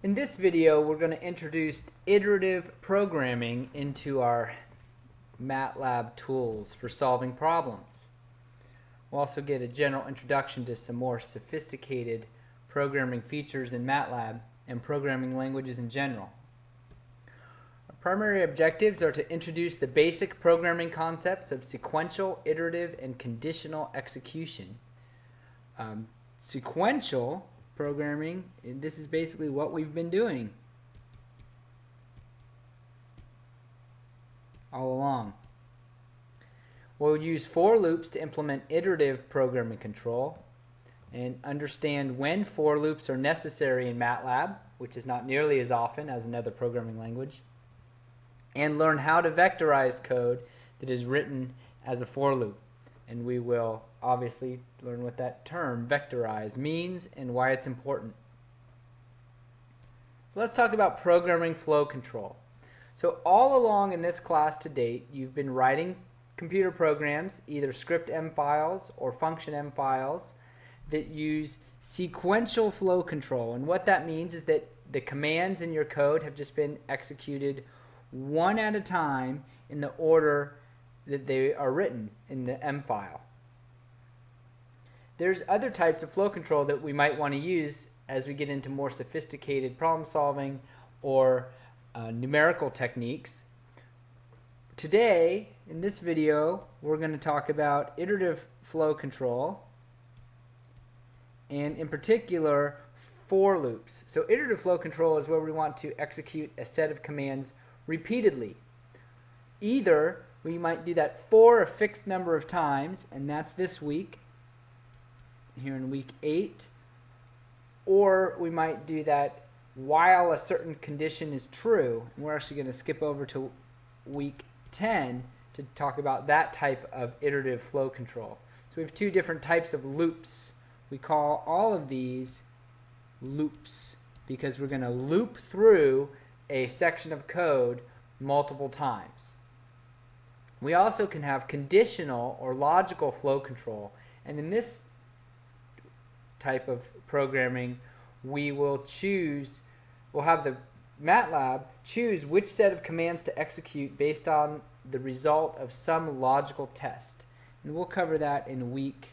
In this video, we're going to introduce iterative programming into our MATLAB tools for solving problems. We'll also get a general introduction to some more sophisticated programming features in MATLAB and programming languages in general. Our primary objectives are to introduce the basic programming concepts of sequential, iterative, and conditional execution. Um, sequential programming, this is basically what we've been doing all along. We'll use for loops to implement iterative programming control and understand when for loops are necessary in MATLAB, which is not nearly as often as another programming language, and learn how to vectorize code that is written as a for loop. And we will obviously learn what that term vectorize means and why it's important. So let's talk about programming flow control. So all along in this class to date, you've been writing computer programs, either script M files or function M files, that use sequential flow control. And what that means is that the commands in your code have just been executed one at a time in the order that they are written in the M file. There's other types of flow control that we might want to use as we get into more sophisticated problem solving or uh, numerical techniques. Today, in this video, we're going to talk about iterative flow control and in particular for loops. So iterative flow control is where we want to execute a set of commands repeatedly. Either we might do that for a fixed number of times, and that's this week, here in week 8 or we might do that while a certain condition is true and we're actually going to skip over to week 10 to talk about that type of iterative flow control. So we have two different types of loops. We call all of these loops because we're going to loop through a section of code multiple times. We also can have conditional or logical flow control and in this type of programming, we will choose, we'll have the MATLAB choose which set of commands to execute based on the result of some logical test. And we'll cover that in week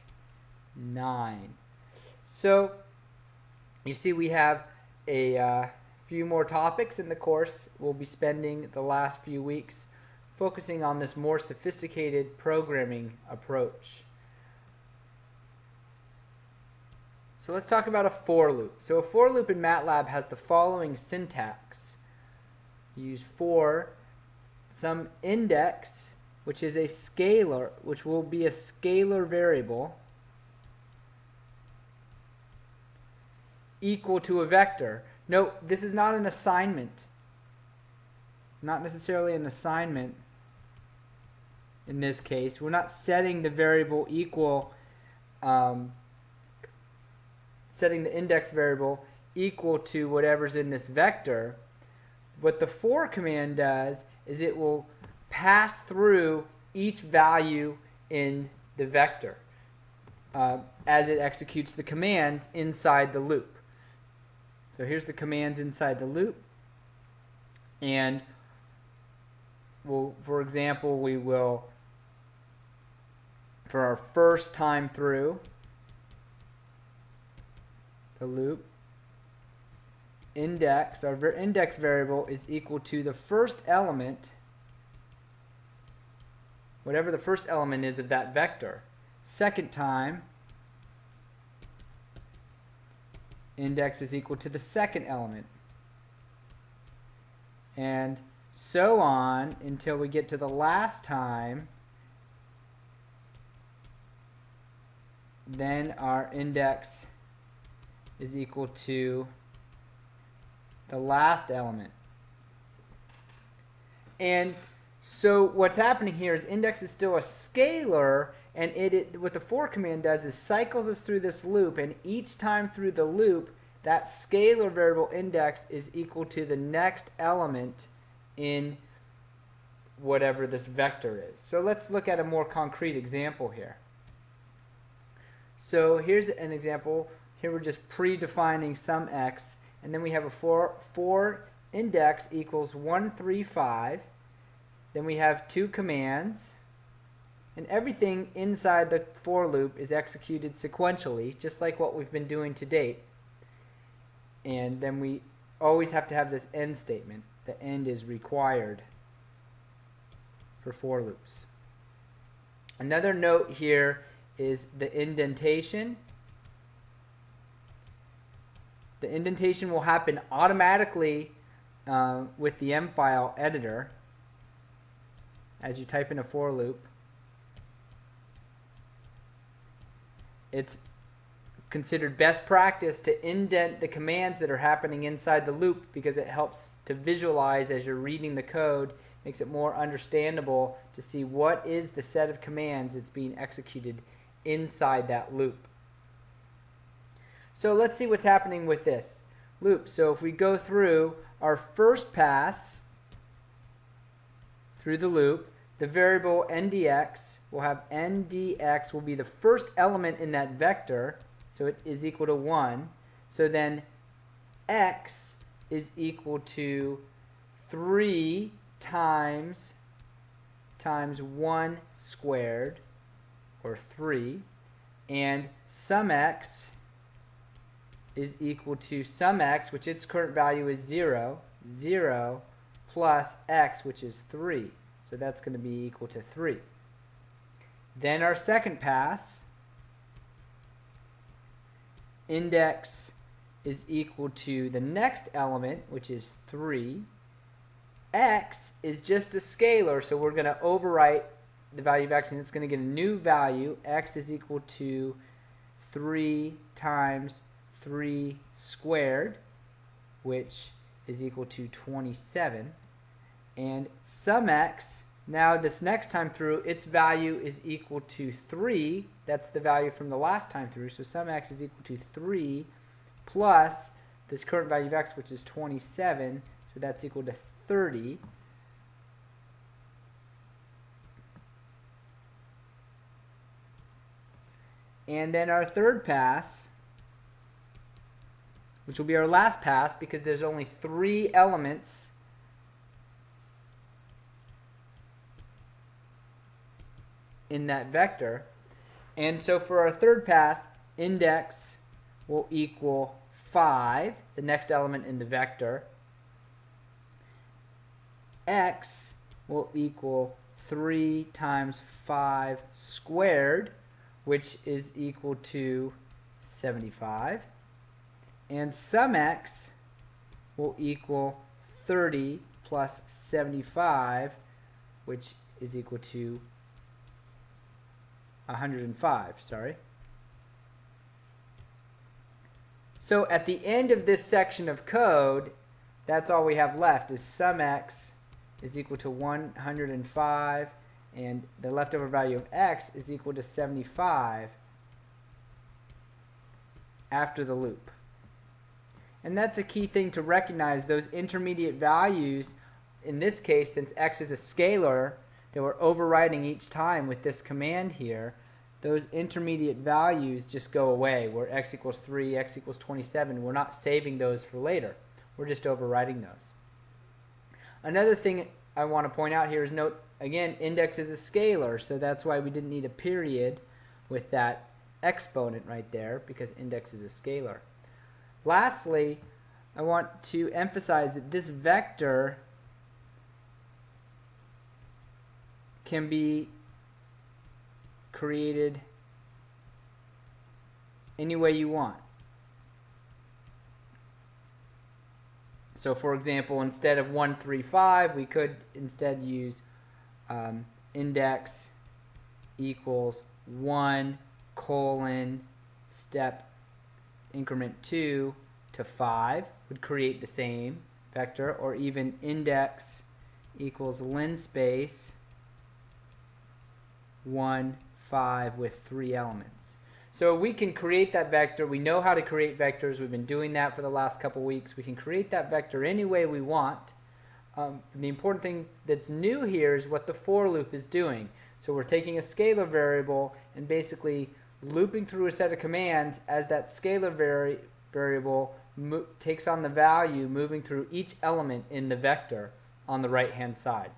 9. So, you see we have a uh, few more topics in the course. We'll be spending the last few weeks focusing on this more sophisticated programming approach. So let's talk about a for loop. So a for loop in MATLAB has the following syntax. You use for some index, which is a scalar, which will be a scalar variable, equal to a vector. Note, this is not an assignment. Not necessarily an assignment in this case. We're not setting the variable equal um, setting the index variable equal to whatever's in this vector, what the for command does is it will pass through each value in the vector uh, as it executes the commands inside the loop. So here's the commands inside the loop. And we'll, for example, we will, for our first time through, the loop index, our index variable is equal to the first element, whatever the first element is of that vector. Second time, index is equal to the second element. And so on until we get to the last time, then our index is equal to the last element. And so what's happening here is index is still a scalar and it, it, what the for command does is cycles us through this loop and each time through the loop that scalar variable index is equal to the next element in whatever this vector is. So let's look at a more concrete example here. So here's an example here we're just predefining some x, and then we have a for, for index equals 135. Then we have two commands, and everything inside the for loop is executed sequentially, just like what we've been doing to date. And then we always have to have this end statement. The end is required for for loops. Another note here is the indentation. The indentation will happen automatically uh, with the M file editor as you type in a for loop. It's considered best practice to indent the commands that are happening inside the loop because it helps to visualize as you're reading the code, makes it more understandable to see what is the set of commands that's being executed inside that loop. So let's see what's happening with this loop. So if we go through our first pass through the loop, the variable ndx will have ndx will be the first element in that vector, so it is equal to 1. So then x is equal to 3 times times 1 squared, or 3, and sum x is equal to sum x, which its current value is 0, 0 plus x, which is 3. So that's going to be equal to 3. Then our second pass, index is equal to the next element, which is 3. x is just a scalar, so we're going to overwrite the value of x, and it's going to get a new value. x is equal to 3 times 3 squared, which is equal to 27. And sum x, now this next time through, its value is equal to 3. That's the value from the last time through. So sum x is equal to 3 plus this current value of x, which is 27. So that's equal to 30. And then our third pass which will be our last pass because there's only three elements in that vector. And so for our third pass, index will equal 5, the next element in the vector. x will equal 3 times 5 squared, which is equal to 75 and sum x will equal 30 plus 75 which is equal to 105 sorry. So at the end of this section of code that's all we have left is sum x is equal to 105 and the leftover value of x is equal to 75 after the loop and that's a key thing to recognize, those intermediate values, in this case, since x is a scalar that we're overriding each time with this command here, those intermediate values just go away, where x equals 3, x equals 27. We're not saving those for later. We're just overriding those. Another thing I want to point out here is note, again, index is a scalar, so that's why we didn't need a period with that exponent right there, because index is a scalar. Lastly, I want to emphasize that this vector can be created any way you want. So for example, instead of 135, we could instead use um, index equals 1 colon step increment 2 to 5 would create the same vector, or even index equals linspace 1, 5 with three elements. So we can create that vector. We know how to create vectors. We've been doing that for the last couple weeks. We can create that vector any way we want. Um, the important thing that's new here is what the for loop is doing. So we're taking a scalar variable and basically looping through a set of commands as that scalar vari variable takes on the value moving through each element in the vector on the right hand side.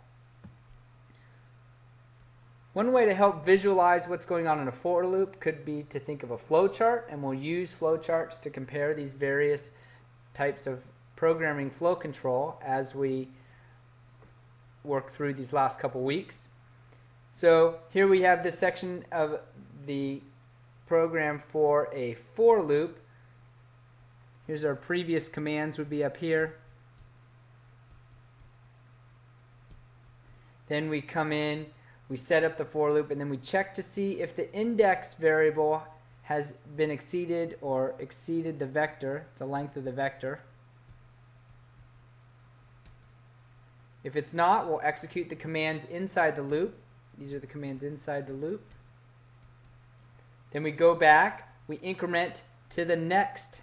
One way to help visualize what's going on in a for loop could be to think of a flowchart, and we'll use flowcharts to compare these various types of programming flow control as we work through these last couple weeks. So here we have this section of the program for a for loop. Here's our previous commands would be up here. Then we come in, we set up the for loop, and then we check to see if the index variable has been exceeded or exceeded the vector, the length of the vector. If it's not, we'll execute the commands inside the loop. These are the commands inside the loop. Then we go back, we increment to the next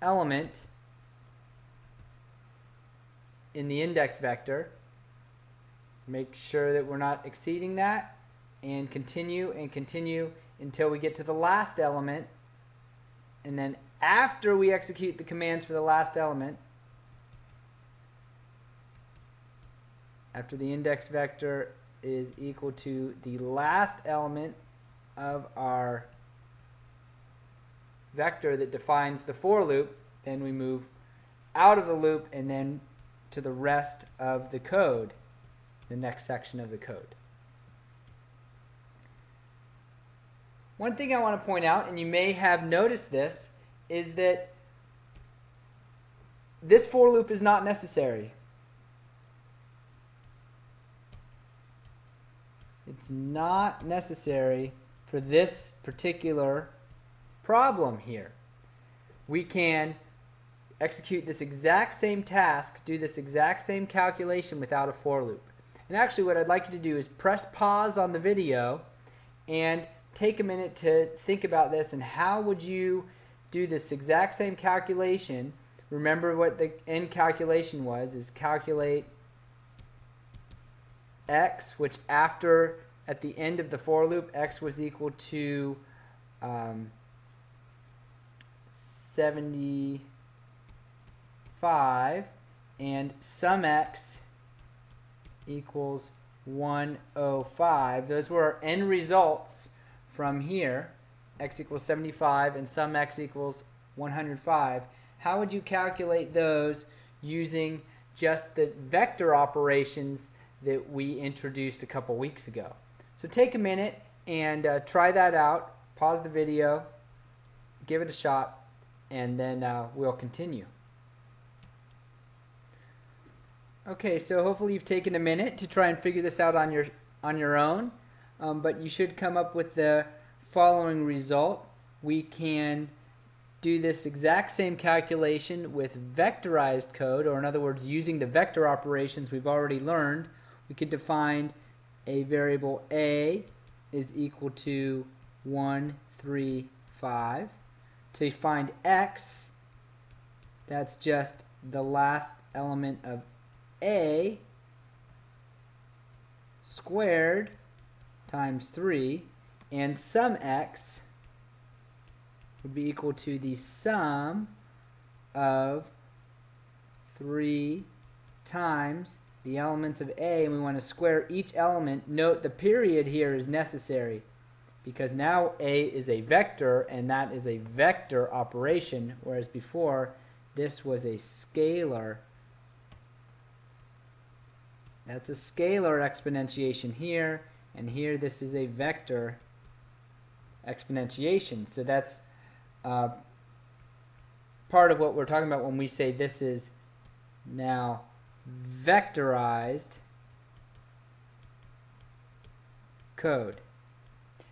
element in the index vector. Make sure that we're not exceeding that and continue and continue until we get to the last element. And then after we execute the commands for the last element, after the index vector is equal to the last element of our vector that defines the for loop, then we move out of the loop and then to the rest of the code, the next section of the code. One thing I want to point out, and you may have noticed this, is that this for loop is not necessary. It's not necessary for this particular problem here. We can execute this exact same task, do this exact same calculation without a for loop. And actually what I'd like you to do is press pause on the video and take a minute to think about this and how would you do this exact same calculation. Remember what the end calculation was, is calculate x, which after, at the end of the for loop, x was equal to um, 75 and sum x equals 105. Those were our end results from here. x equals 75 and sum x equals 105. How would you calculate those using just the vector operations that we introduced a couple weeks ago? So take a minute and uh, try that out. Pause the video, give it a shot, and then uh, we'll continue. Okay, so hopefully you've taken a minute to try and figure this out on your on your own, um, but you should come up with the following result. We can do this exact same calculation with vectorized code, or in other words, using the vector operations we've already learned. We could define a variable a is equal to 1, 3, 5. To find x, that's just the last element of a squared times 3 and sum x would be equal to the sum of 3 times the elements of A and we want to square each element. Note the period here is necessary because now A is a vector and that is a vector operation whereas before this was a scalar that's a scalar exponentiation here, and here this is a vector exponentiation. So that's uh, part of what we're talking about when we say this is now vectorized code.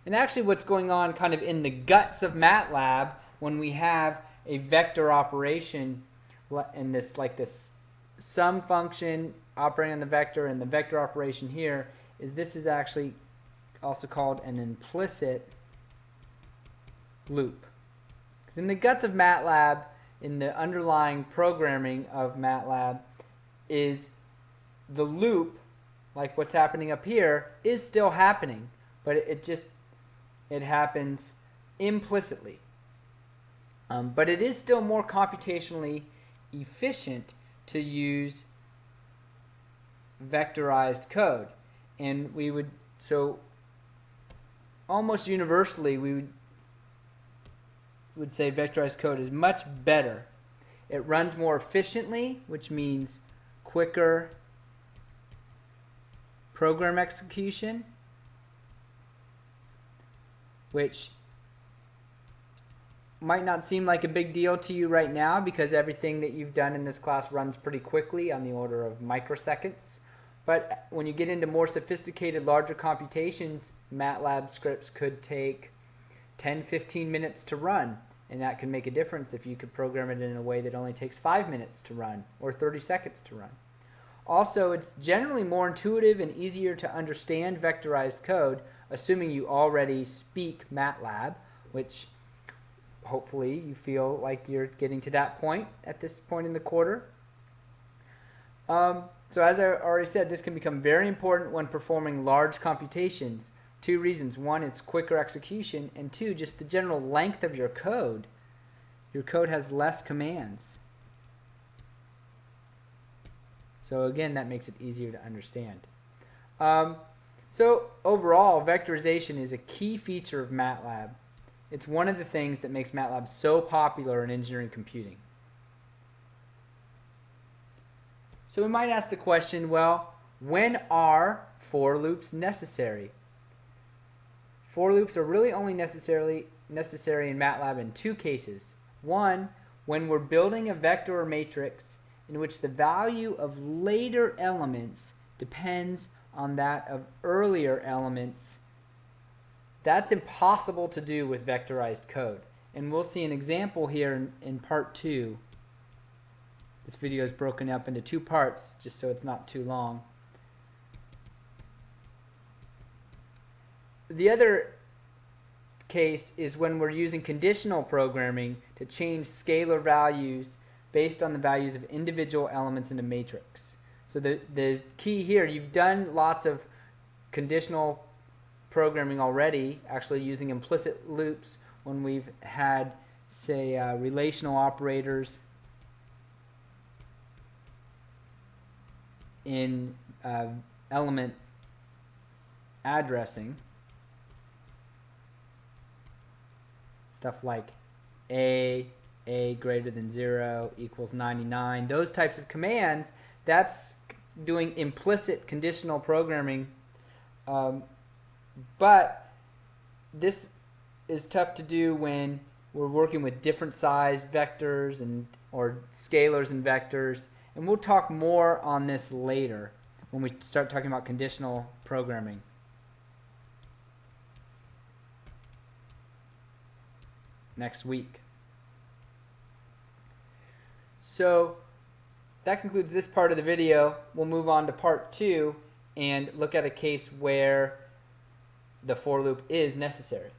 And actually what's going on kind of in the guts of MATLAB when we have a vector operation in this like this sum function operating on the vector and the vector operation here is this is actually also called an implicit loop. Because in the guts of MATLAB, in the underlying programming of MATLAB, is the loop, like what's happening up here, is still happening, but it, just it happens implicitly. Um, but it is still more computationally efficient to use vectorized code. And we would, so almost universally, we would, would say vectorized code is much better. It runs more efficiently, which means quicker program execution, which might not seem like a big deal to you right now because everything that you've done in this class runs pretty quickly on the order of microseconds. But when you get into more sophisticated, larger computations, MATLAB scripts could take 10, 15 minutes to run. And that can make a difference if you could program it in a way that only takes 5 minutes to run or 30 seconds to run. Also, it's generally more intuitive and easier to understand vectorized code, assuming you already speak MATLAB, which hopefully you feel like you're getting to that point at this point in the quarter. Um, so as I already said, this can become very important when performing large computations. Two reasons. One, it's quicker execution, and two, just the general length of your code. Your code has less commands. So again, that makes it easier to understand. Um, so overall, vectorization is a key feature of MATLAB. It's one of the things that makes MATLAB so popular in engineering computing. So we might ask the question, well, when are for loops necessary? For loops are really only necessarily necessary in MATLAB in two cases. One, when we're building a vector or matrix in which the value of later elements depends on that of earlier elements that's impossible to do with vectorized code. And we'll see an example here in, in part two. This video is broken up into two parts just so it's not too long. The other case is when we're using conditional programming to change scalar values based on the values of individual elements in a matrix. So the, the key here, you've done lots of conditional programming already, actually using implicit loops when we've had, say, uh, relational operators in uh, element addressing. Stuff like a, a greater than 0 equals 99. Those types of commands, that's doing implicit conditional programming um, but this is tough to do when we're working with different size vectors and or scalars and vectors. And we'll talk more on this later when we start talking about conditional programming. Next week. So that concludes this part of the video. We'll move on to part two and look at a case where the for loop is necessary.